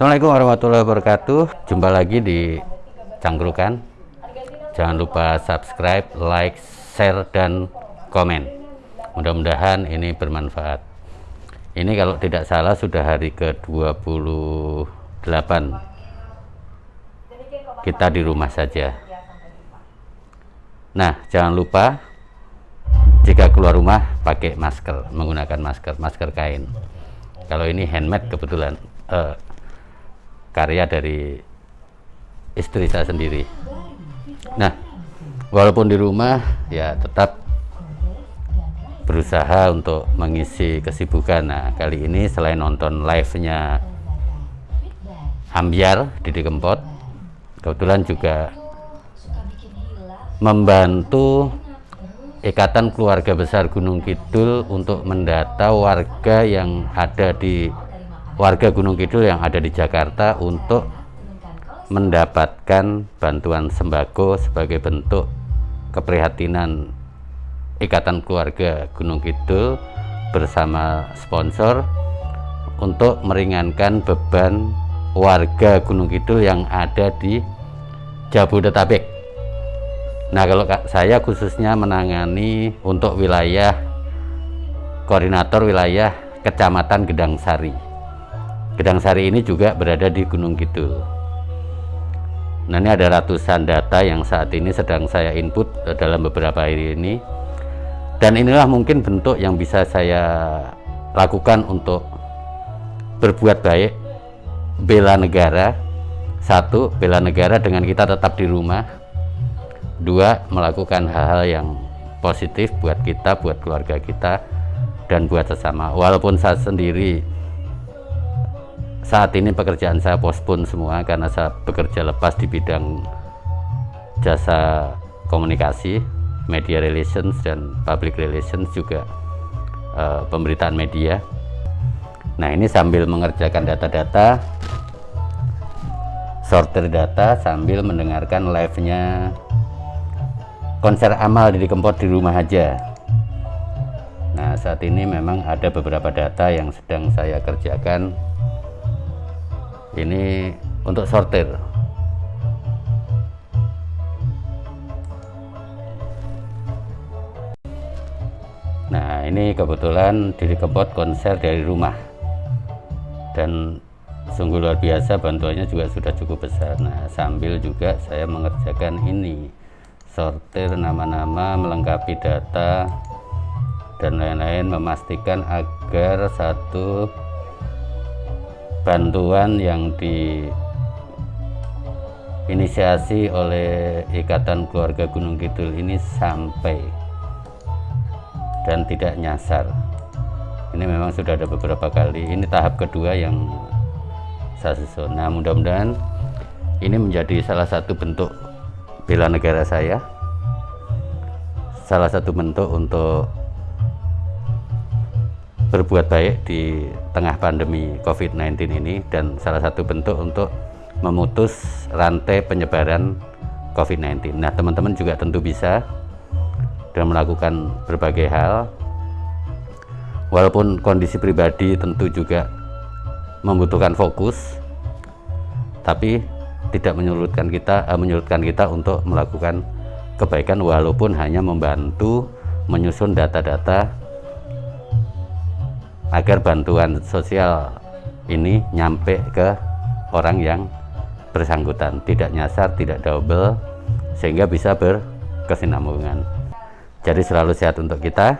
Assalamualaikum warahmatullahi wabarakatuh. Jumpa lagi di Cangkrukan. Jangan lupa subscribe, like, share, dan komen. Mudah-mudahan ini bermanfaat. Ini kalau tidak salah sudah hari ke-28 kita di rumah saja. Nah, jangan lupa jika keluar rumah pakai masker, menggunakan masker, masker kain. Kalau ini handmade kebetulan. Uh, karya dari istri saya sendiri. Nah walaupun di rumah ya tetap berusaha untuk mengisi kesibukan. Nah kali ini selain nonton live-nya Ambiar Didi Kempot kebetulan juga membantu Ikatan Keluarga Besar Gunung Kidul untuk mendata warga yang ada di warga Gunung Kidul yang ada di Jakarta untuk mendapatkan bantuan sembako sebagai bentuk keprihatinan Ikatan Keluarga Gunung Kidul bersama sponsor untuk meringankan beban warga Gunung Kidul yang ada di Jabodetabek. Nah, kalau saya khususnya menangani untuk wilayah koordinator wilayah Kecamatan Gedang Sari. Gedang Sari ini juga berada di Gunung Kidul. Nah ini ada ratusan data yang saat ini sedang saya input dalam beberapa hari ini. Dan inilah mungkin bentuk yang bisa saya lakukan untuk berbuat baik, bela negara. Satu, bela negara dengan kita tetap di rumah. Dua, melakukan hal-hal yang positif buat kita, buat keluarga kita, dan buat sesama. Walaupun saya sendiri saat ini pekerjaan saya pospon semua karena saya bekerja lepas di bidang jasa komunikasi, media relations dan public relations juga uh, pemberitaan media. Nah ini sambil mengerjakan data-data, sortir data sambil mendengarkan live-nya konser amal di Kempot di rumah aja. Nah saat ini memang ada beberapa data yang sedang saya kerjakan ini untuk sortir. Nah ini kebetulan diri kebot konser dari rumah. Dan sungguh luar biasa bantuannya juga sudah cukup besar. Nah sambil juga saya mengerjakan ini. Sortir nama-nama melengkapi data dan lain-lain memastikan agar satu bantuan yang diinisiasi oleh Ikatan Keluarga Gunung Kidul ini sampai dan tidak nyasar. Ini memang sudah ada beberapa kali. Ini tahap kedua yang saya susun. Nah mudah-mudahan ini menjadi salah satu bentuk bela negara saya. Salah satu bentuk untuk berbuat baik di tengah pandemi COVID-19 ini dan salah satu bentuk untuk memutus rantai penyebaran COVID-19. Nah, teman-teman juga tentu bisa dan melakukan berbagai hal. Walaupun kondisi pribadi tentu juga membutuhkan fokus, tapi tidak menyulutkan kita eh, menyulutkan kita untuk melakukan kebaikan walaupun hanya membantu menyusun data-data agar bantuan sosial ini nyampe ke orang yang bersangkutan. Tidak nyasar tidak double sehingga bisa berkesinambungan. Jadi selalu sehat untuk kita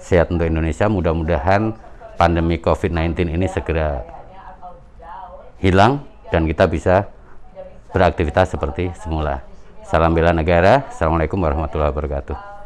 sehat untuk Indonesia. Mudah-mudahan pandemi COVID-19 ini segera hilang dan kita bisa beraktivitas seperti semula. Salam bela negara. Assalamualaikum warahmatullahi wabarakatuh